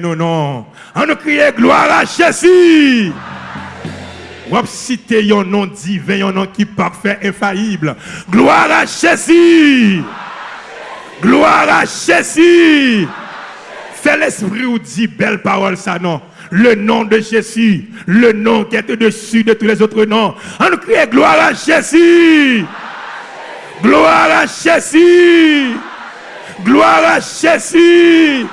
non, non. On nous crie gloire à Jésus. On citer un nom divin, un nom qui parfait, infaillible. Gloire à Jésus. Gloire à Jésus. Fais l'esprit ou dit belle parole, ça non. Le nom de Jésus, le nom qui est au-dessus de tous les autres noms. On nous crie gloire à Jésus. Gloire à Jésus. Gloire à Jésus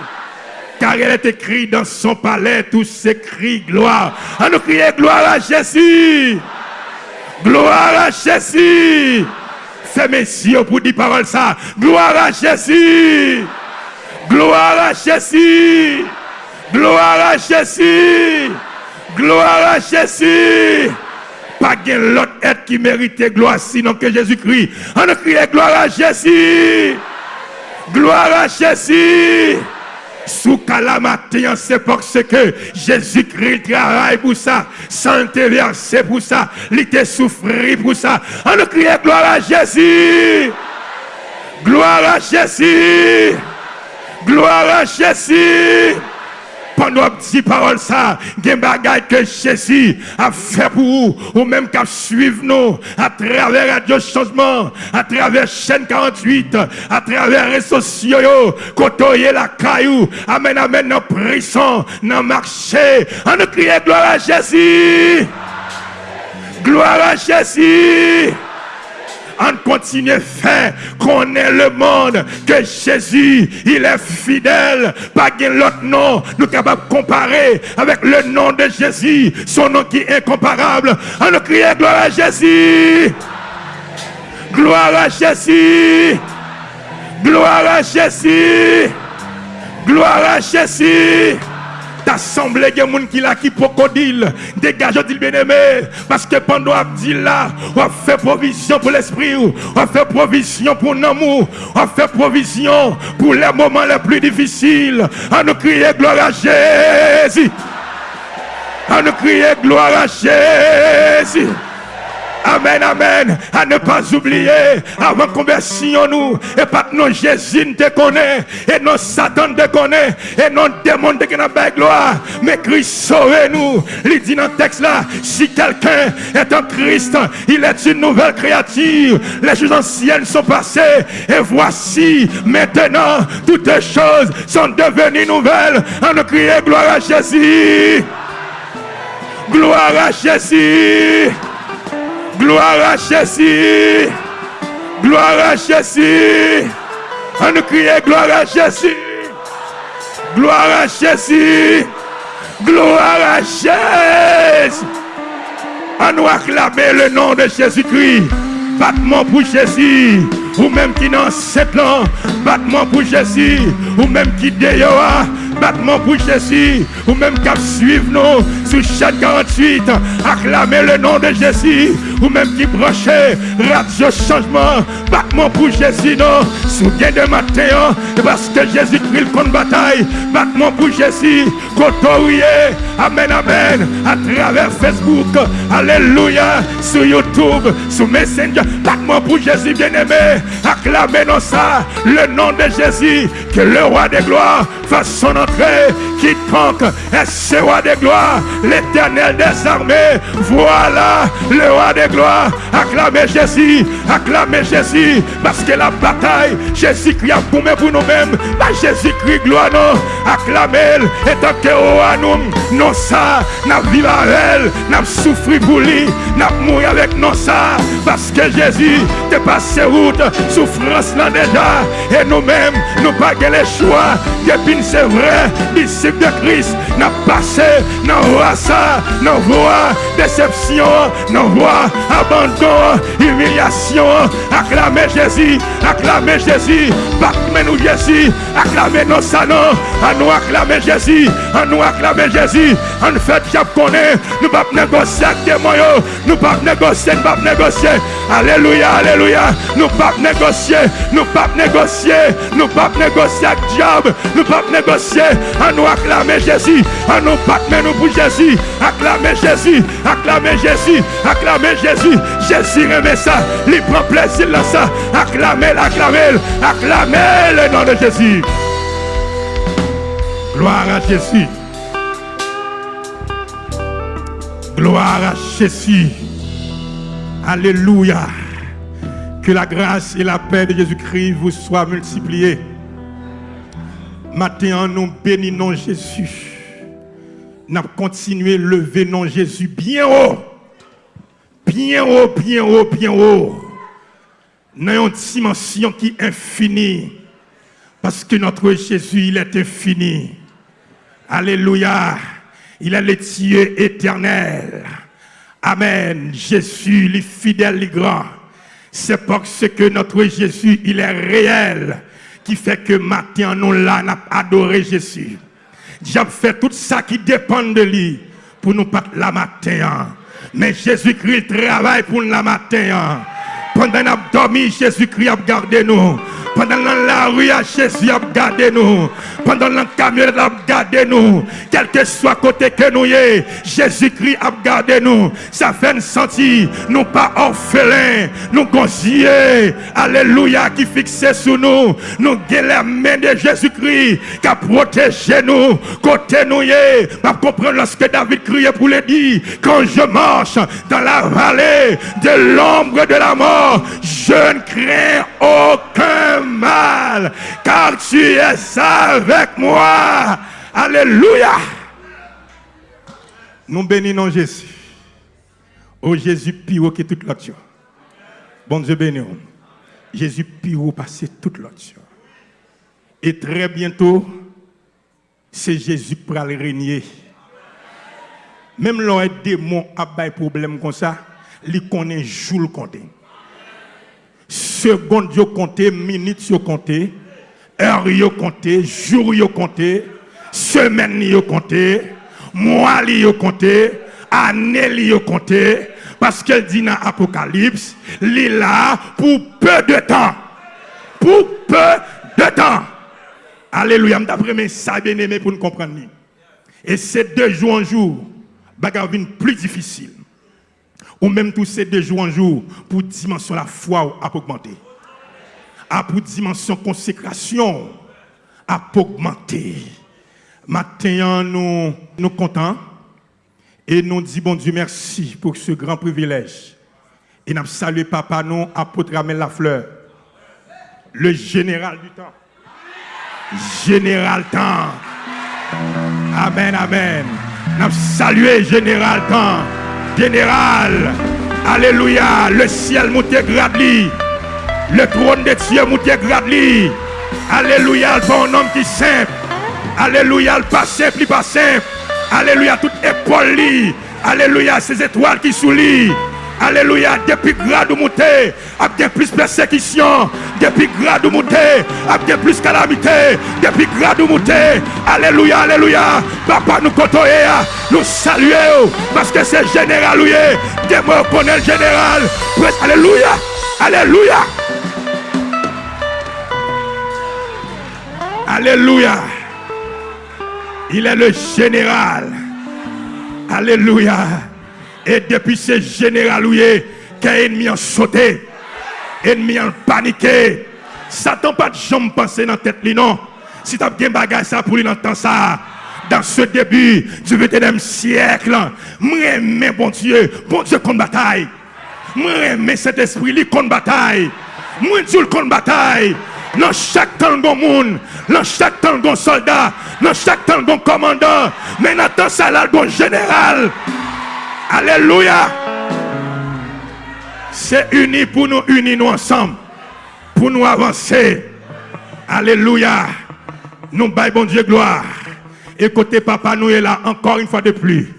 car il est écrit dans son palais tous ces cris gloire. On nous crier gloire à Jésus. Gloire à Jésus. Fais mes yeux pour dire parole ça. Gloire à Jésus. Gloire à Jésus. Gloire à Jésus. Gloire à Jésus. Pas l'autre être qui méritait gloire sinon que Jésus-Christ. On nous crie gloire à Jésus. Gloire à Jésus. Sous calamité, c'est parce que Jésus-Christ travaille pour ça. Santé versé pour ça. Il était souffert pour ça. On nous crie gloire à Jésus. Gloire à Jésus. Gloire à Jésus. Pendant petit parole ça, des bagailles que Jésus a fait pour vous, ou même qu'à suivre nous, à travers Radio Changement, à travers chaîne 48, à travers les sociaux, côtoyer la caillou, amen, amen, nos prison, nos marché, on nous crie gloire à Jésus. Gloire à Jésus on continue à faire connaître le monde que Jésus, il est fidèle. Pas l'autre nom, nous capables de comparer avec le nom de Jésus, son nom qui est incomparable. On nous crie gloire à Jésus. Gloire à Jésus. Gloire à Jésus. Gloire à Jésus. T'assemblée de gens qui là qui crocodile. Dégage, dit bien-aimé. Parce que pendant dit là, on fait provision pour l'esprit, on fait provision pour l'amour, on fait provision pour les moments les plus difficiles. On nous crier gloire à Jésus. On nous crier gloire à Jésus. Amen, amen. À ne pas oublier, avant conversion nous, et pas que non Jésus te connaît, et non Satan te connaît, et non démon te connaît gloire. Mais Christ sauve nous. Il dit dans le texte là, si quelqu'un est en Christ, il est une nouvelle créature. Les choses anciennes sont passées, et voici maintenant toutes les choses sont devenues nouvelles. On nous crie gloire à Jésus. Gloire à Jésus. Gloire à Jésus. Gloire à Jésus. On nous crie gloire à Jésus. Gloire à Jésus. Gloire à Jésus. On nous acclamer le nom de Jésus-Christ. Battement pour Jésus. Ou même qui dans sept ans. Battement pour Jésus. Ou même qui déyoa battement pour Jésus, ou même qu'à suivre nous sur chaque 48, acclamer le nom de Jésus, ou même qui brancher radio changement, battement pour Jésus, non, sous de matin, parce que Jésus prit le bataille, battement pour Jésus, côtoyer, amen, amen, à travers Facebook, alléluia, sur YouTube, sur Messenger, battement pour Jésus bien-aimé, acclamer non ça, le nom de Jésus, que le roi des gloires fasse son entrée, quiconque est ce roi de gloire, l'éternel des armées. Voilà le roi de gloire. Acclamez Jésus, acclamez Jésus, parce que la bataille, Jésus-Christ a pour nous-mêmes. Pas Jésus-Christ, gloire, non. Acclamez, et tant que roi nous, non ça, n'a vivre avec elle, n'a souffert pour lui, n'a mouru avec non ça, parce que Jésus te passé route, souffrance là déjà, et nous-mêmes, nous pas le choix, depuis c'est vrai, disciple de Christ, n'a passé dans voie ça, dans voie déception, dans voie abandon, humiliation. Acclamez Jésus, acclamez Jésus, battement nous Jésus, acclamez nos salons, à nous acclamer Jésus, à nous acclamer Jésus, en fait, j'ai connaît, nous pas négocier avec des moyens, nous pas négocier, nous pas négocier. Alléluia, alléluia, nous pas négocier, nous pas négocier, nous pas négocier avec diable, nous pas négocier, à nous acclamer Jésus, à nous battre nous pour Jésus, acclamer Jésus, acclamer Jésus, acclamer Jésus, Jésus remet ça, il prend plaisir dans ça, acclamer, acclamer, acclamer le nom de Jésus. Gloire à Jésus. Gloire à Jésus. Alléluia. Que la grâce et la paix de Jésus-Christ vous soient multipliées. Maintenant, nous bénissons Jésus. Nous continué à lever non Jésus bien haut. Bien haut, bien haut, bien haut. Dans une dimension qui est infinie. Parce que notre Jésus, il est infini. Alléluia. Il est le Dieu éternel. Amen. Jésus, le fidèle, le grand. C'est parce que notre Jésus, il est réel, qui fait que maintenant, nous là, adoré Jésus. J'ai fait tout ça qui dépend de lui pour nous pas la matin. Mais Jésus-Christ travaille pour la matin. Pendant que nous dormi, Jésus-Christ a gardé nous. Pendant la rue, Jésus a gardé nous. Pendant le camion, a gardé nous. Quel que soit côté que nous y Jésus-Christ a gardé nous. Ça fait sentir, nous pas orphelins, nous gosiers. Alléluia, qui fixé sur nous. Nous avons la main de Jésus-Christ qui a protégé nous. Côté nous y pas comprendre lorsque David criait pour le dire. Quand je marche dans la vallée de l'ombre de la mort, je ne crains aucun mal, car tu es avec moi. Alléluia. Nous bénissons Jésus. Oh Jésus, pire que toute l'autre. Bon Dieu béni. Jésus, pire passer toute l'autre. Et très bientôt, c'est Jésus pour aller régner. Même lorsque des démons a des problème comme ça, il connaît jour le compter seconde yo compté, minute yo compté, jour yo compté, mois yo parce qu'elle dit dans l'Apocalypse, il est là pour peu de temps. Pour peu de temps. Alléluia. D'après ça bien aimé pour nous comprendre. Et c'est de jour en jour, bagarre plus difficile ou même tous ces deux jours en jour, pour dimension la foi a augmenter. À pour dimension consécration a augmenter. Maintenant, nous nous contents et nous disons bon Dieu merci pour ce grand privilège. Et nous saluons papa nous, apôtre Amel Lafleur, le général du temps. Général temps. Amen, amen. Nous saluons général temps général. Alléluia. Le ciel monte gradli. Le trône de Dieu monte gradli. Alléluia. Bon homme qui simple. Alléluia. Le pas simple, pas simple. Alléluia. Toute épaule. Alléluia. Ces étoiles qui soulient. Alléluia, depuis grade ou monté, avec plus persécution, depuis grade ou monté, avec plus calamité, depuis grade ou monté. Alléluia, alléluia. Papa nous côtoyer, nous saluer parce que c'est général me connaît le général. Alléluia. Alléluia. Alléluia. Il est le général. Alléluia. Et depuis ce général, qu'un a sauté, ennemi a paniqué. Satan pas de jambes penser dans la tête, non. Si tu as bien bagage ça pour lui dans ça, dans ce début du 21e siècle, moi mais bon Dieu, bon Dieu contre bataille. Moi mais cet esprit lui contre bataille. Moi Dieu contre bataille. Dans chaque temps, bon monde, dans chaque temps, bon soldat, dans chaque temps, bon commandant, mais dans temps ça, là, bon général. Alléluia. C'est uni pour nous unir nous ensemble. Pour nous avancer. Alléluia. Nous baillons bon Dieu gloire. Côté papa nous est là encore une fois de plus.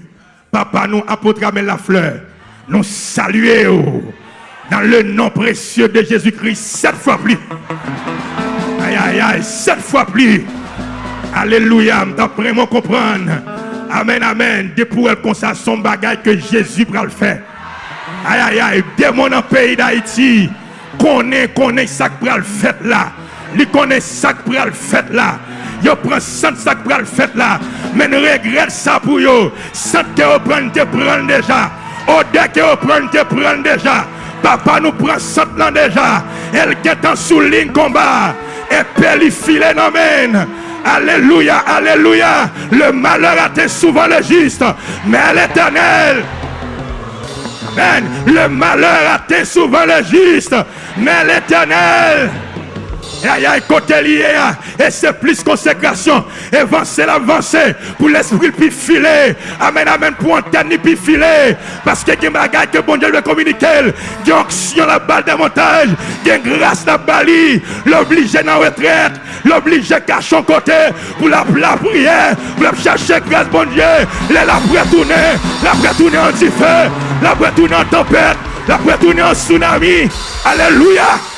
Papa nous apôtre la fleur. Nous saluons dans le nom précieux de Jésus-Christ sept fois plus. Aïe aïe aïe, sept fois plus. Alléluia. D'après moi comprendre. Amen, amen. De pour elle comme ça, son bagage que Jésus va le faire. Aïe, aïe, aïe. Démon dans le pays d'Haïti, connaît, connaît ça que le fait là. Il connaît ça que le fait là. Il prend ça que le fait là. Mais ne regrette ça pour eux. Ça que vous prenez, te prendre déjà. Au dès que vous prenez, te prendre déjà. Papa nous prend ça là déjà. Elle est en sous ligne combat. Et puis il file, amen. Alléluia, alléluia. Le malheur atteint souvent le juste, mais l'éternel. Le malheur atteint souvent le juste, mais l'éternel. Aïe, aïe, côté lié, hein. et c'est plus consécration. Avancer, l'avancer, pour l'esprit puis filer. Amen, amen, pour antenne puis filer. Parce que il y a que bon Dieu veut communiquer. Il y a onction la balle des montagnes. Il y a grâce la bali. L'obliger dans la retraite. L'obliger cacher côté pour la, la prière. Pour la chercher grâce, bon Dieu. Il pour retourner. La retourner en feu. La retourner en tempête. La retourner en tsunami. Alléluia.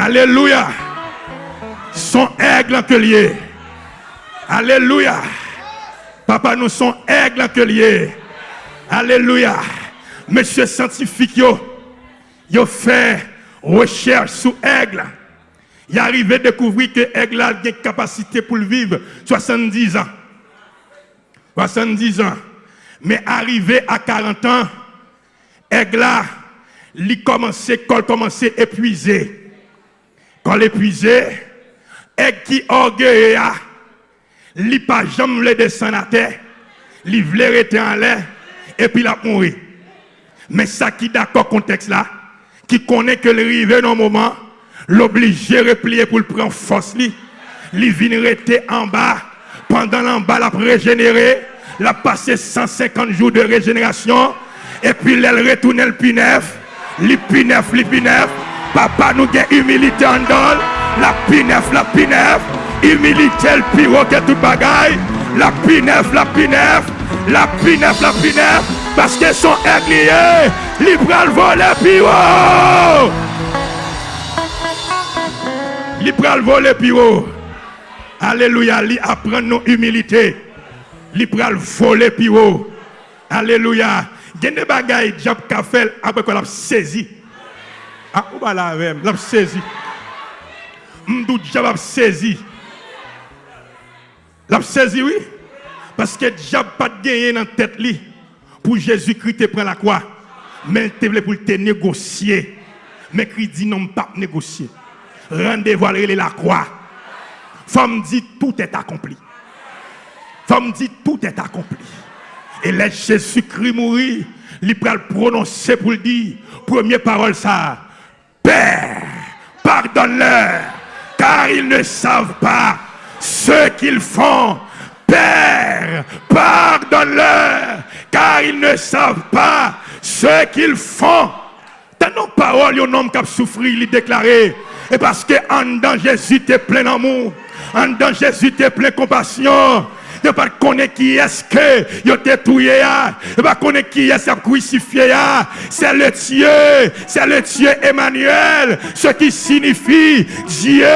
Alléluia. Son aigle lié. Alléluia. Papa, nous sommes aigle lié. Alléluia. Monsieur scientifique, yo, yo fait recherche sur aigle. Il est arrivé à découvrir que aigle a une capacité pour vivre 70 ans. 70 ans. Mais arrivé à 40 ans, aigle a, commencé, commencé épuisé. L'épuisé, et qui orgueille, li pas jamais le descendre à terre, li rester en l'air, et puis la mourir. Mais ça qui d'accord contexte là, qui connaît que le rive dans un moment, l'obligé replier pour le prendre force li, li vient en bas, pendant l'en bas la régénérer, la passer 150 jours de régénération, et puis elle retourne le pinef, li Papa nou gen humilite an dol. La pi nef, la pi nef Humilite l pi wote tout bagay La pi nef, la pi nef La pi nef, la pi nef Paske son ek liye Li pral vole pi wou Li pral vole pi wou Aleluya li apren nou humilite Li pral vole pi wou Aleluya Gen de bagay Job Kafel apre kon ap sezi Ah, ou pas la même, l'a saisi. M'dou diable saisi. L'a saisi oui. Parce que diable pas gagné dans tête li pour Jésus-Christ te prend la croix. Mais il te pour te négocier. Mais Christ dit non pas négocier. Rendez-vous à la croix. Femme dit tout est accompli. Femme dit tout est accompli. Et laisse Jésus-Christ mourir, il prononcer pour le dire. Première parole ça. Père, pardonne-leur, car ils ne savent pas ce qu'ils font. Père, pardonne-leur, car ils ne savent pas ce qu'ils font. Dans nos paroles, un homme qui a souffert, il déclaré. Et parce que en dedans Jésus est plein d'amour, en dedans Jésus est plein de compassion ne pas connaître qui est-ce que a tué, ne pas connaître qui est-ce crucifié, c'est le Dieu, c'est le Dieu Emmanuel, ce qui signifie Dieu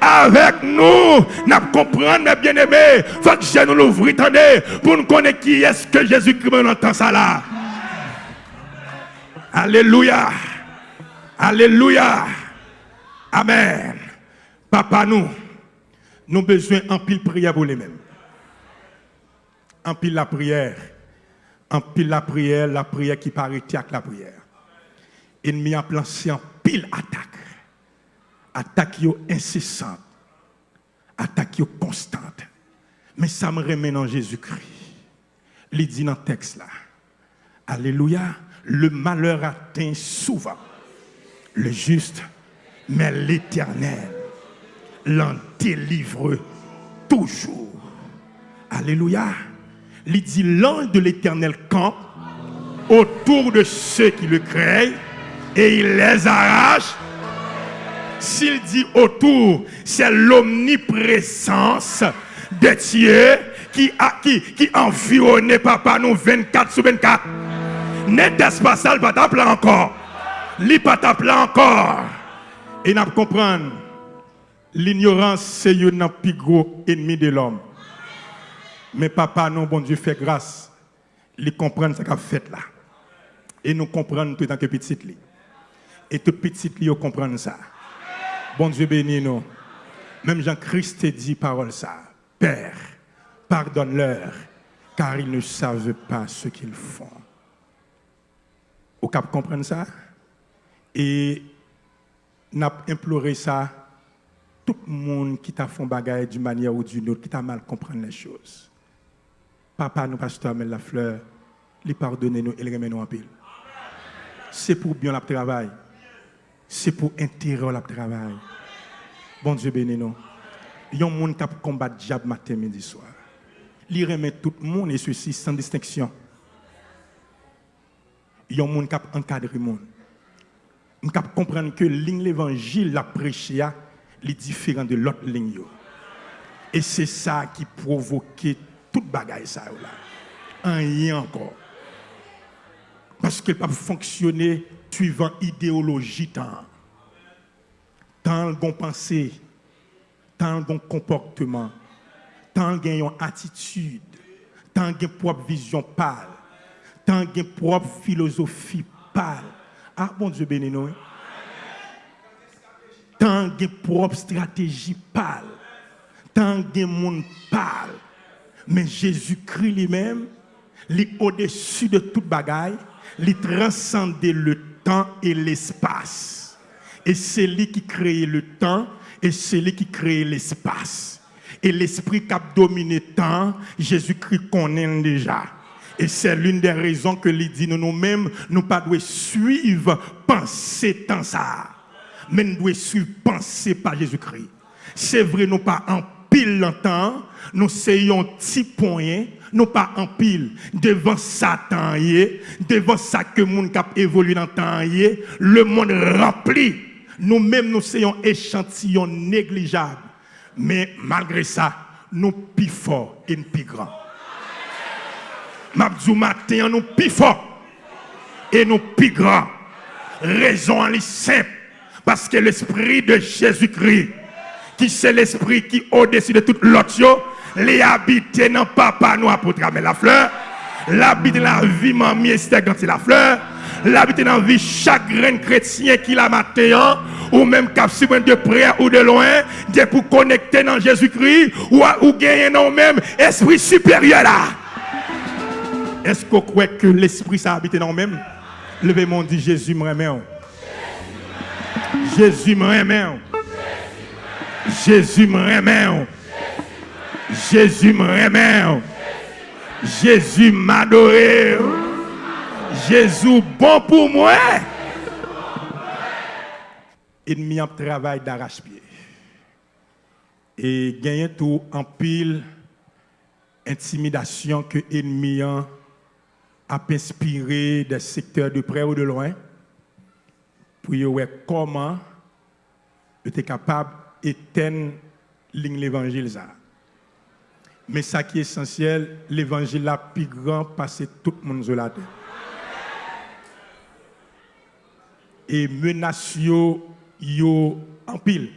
avec nous. N'a comprendre, mes bien-aimés, faut que je nous l'ouvre, pour nous connaître qui est-ce que Jésus-Christ entend ça là. Alléluia. Alléluia. Amen. Papa, nous, nous avons besoin en pile prière pour les mêmes en pile la prière. En pile la prière, la prière qui paraît avec la prière. Ennemi a lancé en pile attaque. Attaque incessante. Attaque constante. Mais ça me remet en Jésus-Christ. Il dit dans le texte là. Alléluia. Le malheur atteint souvent le juste, mais l'éternel l'en délivre toujours. Alléluia il dit l'ange de l'éternel camp autour de ceux qui le craignent et il les arrache. S'il dit autour, c'est l'omniprésence de Dieu qui, a, qui, qui environne papa nous 24 sur 24. N'est-ce pas ça, pas encore? Il pas encore. Et nous comprendre, l'ignorance, c'est un plus gros ennemi de l'homme. Mais papa, non, bon Dieu fait grâce. Il comprend ce qu'a fait là. Et nous comprenons tout en que petit Et tout petit li comprend ça. Bon Dieu bénis nous. Même Jean-Christ dit parole ça. Père, pardonne-leur, car ils ne savent pas ce qu'ils font. Au cap comprendre ça? Et n'a imploré ça tout le monde qui t'a fait bagaille d'une manière ou d'une autre, qui t'a mal comprendre les choses. Papa, nous, pasteur la fleur, lui pardonner nous et le remet nous en pile. C'est pour bien le travail. C'est pour intérêt le travail. Bon Dieu bénis nous. Il y a un monde qui combat diable matin, midi, soir. Il remet tout le monde et ceci sans distinction. Il y a un monde qui encadre le monde. On comprendre que l'évangile, la prêché, est différent de l'autre ligne. Et c'est ça qui provoquait toute bagaille ça là. Rien encore. Parce qu'elle peut fonctionner suivant idéologie tant. Tant qu'on pensée, tant qu'on comportement, tant qu'on attitude, tant qu'on propre vision pâle, tant qu'on propre philosophie pâle. Ah bon Dieu béni nous. Hein. Tant qu'on propre stratégie pâle, tant qu'on monde pâle. Mais Jésus-Christ lui-même, est au-dessus de toute bagaille, il transcende le temps et l'espace. Et c'est lui qui crée le temps et c'est lui qui crée l'espace. Et l'esprit qui a dominé temps, Jésus-Christ connaît déjà. Et c'est l'une des raisons que lui dit nous nous-mêmes, nous pas devons suivre, penser tant ça. Mais nous devons suivre, penser par Jésus-Christ. C'est vrai, nous pas en pile longtemps, nous un petit point, nous pas en pile devant Satan, devant ça que le monde cap évolue dans le temps, le monde rempli. Nous-mêmes, nous sommes échantillon négligeable. Mais malgré ça, nous plus forts et plus grands. Mabdou matin, nous plus forts et nous plus grands. Raison en simple. Parce que l'esprit de Jésus-Christ qui c'est l'esprit qui au-dessus de toute l'autre, les habiter dans papa nous pour travailler la fleur, l'habiter dans la vie mamie c'est la fleur, l'habiter dans la vie chaque chrétien qui l'a matin, ou même cap de près ou de loin, de pour connecter dans Jésus-Christ, ou, ou gagner dans même esprit supérieur là. Est-ce vous croyez que l'esprit ça habite dans même? Levez mon dit Jésus me remet. Jésus me. Jésus me remet. Jésus me remet. Jésus m'adore. Jésus bon pour moi. Ennemi en travail d'arrache-pied. Et gagner tout en pile intimidation que ennemi a inspiré des secteurs de près ou de loin pour voir comment était capable éteindre l'évangile. Mais ça qui est essentiel, l'évangile là plus grand parce tout le monde. Et menace yo, yo en pile.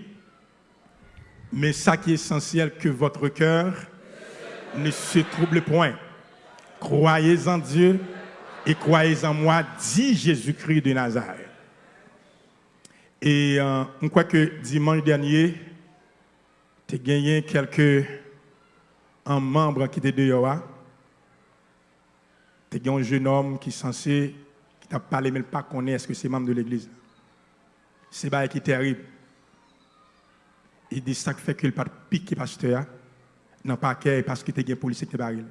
Mais ça qui est essentiel que votre cœur ne se trouble point. Croyez en Dieu et croyez en moi, dit Jésus-Christ de Nazareth. Et euh, on croit que dimanche dernier, tu as gagné quelques un membre qui était dehors. Tu as un jeune homme qui est censé, qui t'a parlé, mais pas connaît est-ce que c'est membre de l'église. C'est pas qui est terrible. Il dit ça fait que le pas piqué pasteur non pas parce que tu as un policier qui baril.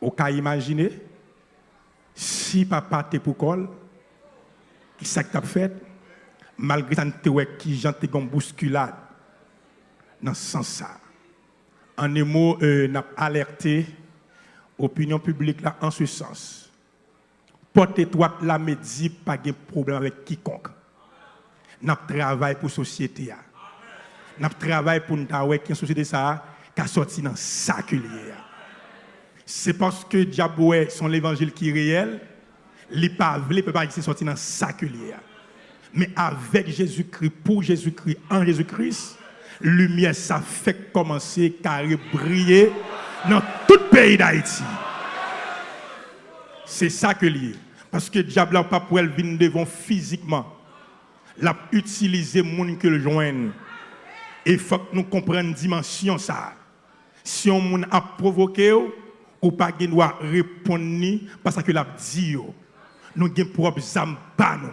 Au cas imaginer si papa t'es pour col, qui ça que tu fait? Malgré ça, qui gens une bousculade dans ce sens En un mot, euh, alerté l'opinion publique là en ce sens. Portez-toi la médie, pas de problème avec quiconque. N'a travail pour la société. N'a travail pour nous société ça qui sorti dans sa C'est parce que Diaboué son l'évangile qui est réel, les pas ne peut pas sortir dans sa mais avec Jésus-Christ, pour Jésus-Christ, en Jésus-Christ, lumière, ça fait commencer à briller dans tout le pays d'Haïti. C'est ça que lié. Parce que le diable n'a pas pour elle devant physiquement. L'a utiliser monde que le joigne. Et il faut que nous comprenions dimension ça. Si on a provoqué ou pas répondre parce que l'a dit nous avons propre âme nous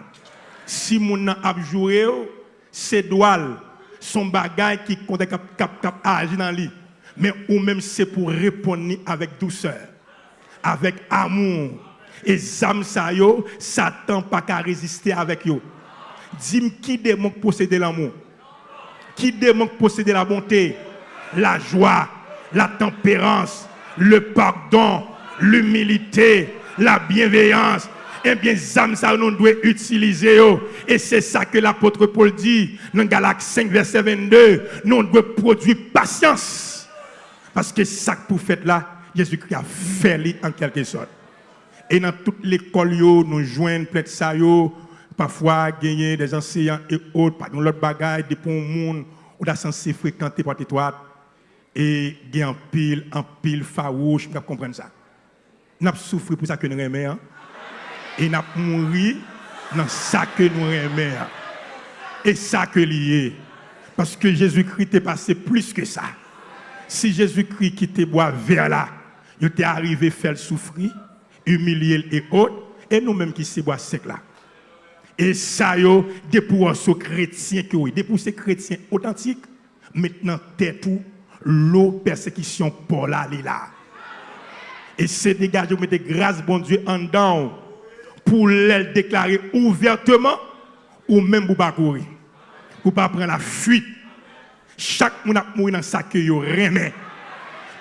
Si mon a joué, c'est doual, son bagage qui compte cap agir dans lui. Mais ou même c'est pour répondre avec douceur, avec amour. Et zam sa yo, Satan pas qu'à résister avec yo. Dis-moi qui démon posséder l'amour Qui démon posséder la bonté, la joie, la tempérance, le pardon, l'humilité, la bienveillance. Eh bien, ça nous doit utiliser. Et c'est ça que l'apôtre Paul dit dans Galates 5, verset 22. Nous devons produire patience. Parce que ça pour faire là, Jésus-Christ a fait en quelque sorte. Et dans toute l'école, nous joignons plein de ça, parfois gagner des enseignants et autres, dans l'autre bagaille, des pour monde, on a censé fréquenter par toi. Et gagner en pile, en pile farouche, vous comprendre ça. Nous avons souffert pour ça que nous aimons. Et avons mouru dans ça que nous aimons. Et ça que lié. Parce que Jésus-Christ est passé plus que ça. Si Jésus-Christ qui te boit vers là, il était arrivé à faire souffrir, humilier et autres, et nous-mêmes qui se boit sec là. Et ça, yo, des pour ce chrétien que oui, des pour ces chrétiens authentiques, maintenant, t'es tout, l'eau persécution pour là, là. Et c'est dégagé, vous mettez grâce, bon Dieu, en dedans, pour les déclarer ouvertement, ou même pour pas courir. Pour pas prendre la fuite. Chaque monde a mouru dans ça que.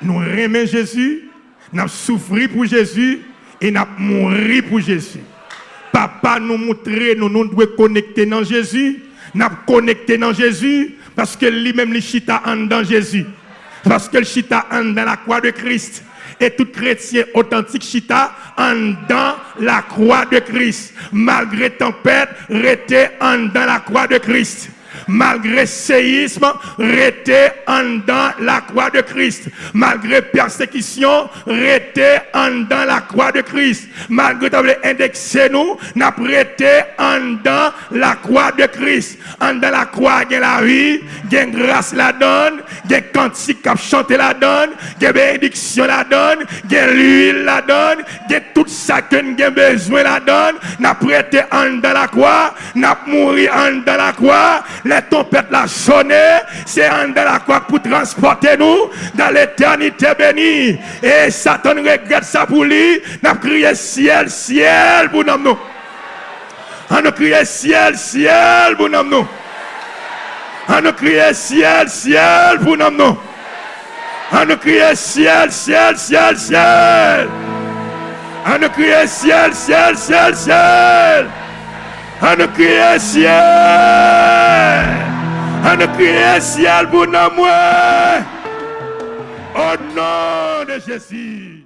Nous remet Jésus, nous souffert pour Jésus et nous mouru pour Jésus. Papa nous montrer, nous nous devons connecter dans Jésus. Nous connecté dans Jésus parce que lui-même, chita en dans Jésus. Parce que le chita en dans la croix de Christ. Et tout chrétien authentique chita en dans la croix de Christ. Malgré tempête, rester en dans la croix de Christ malgré séisme, rester en dans la croix de Christ. Malgré persécution, rester en dans la croix de Christ. Malgré indexé nous, n'a prêté en dans la croix de Christ. En dans la croix, il y a la vie, il y a grâce la donne, il y a cantique qui la donne, il y a bénédiction la donne, il y a l'huile la donne, il y a tout ça que nous avons besoin la donne, n'a prêté en dans la croix, n'a mouru en dans la croix, tempêtes la sonné, c'est en dans la croix pour transporter nous dans l'éternité bénie. Et Satan regrette ça pour lui, n'a crié ciel, ciel pour nous. On a crié ciel, ciel pour nous. On a crié ciel, ciel pour nous. On a crié ciel, ciel, ciel, ciel. On a crié ciel, ciel, ciel, ciel. A crié ciel. A crié ciel pour nous. Au nom de Jésus.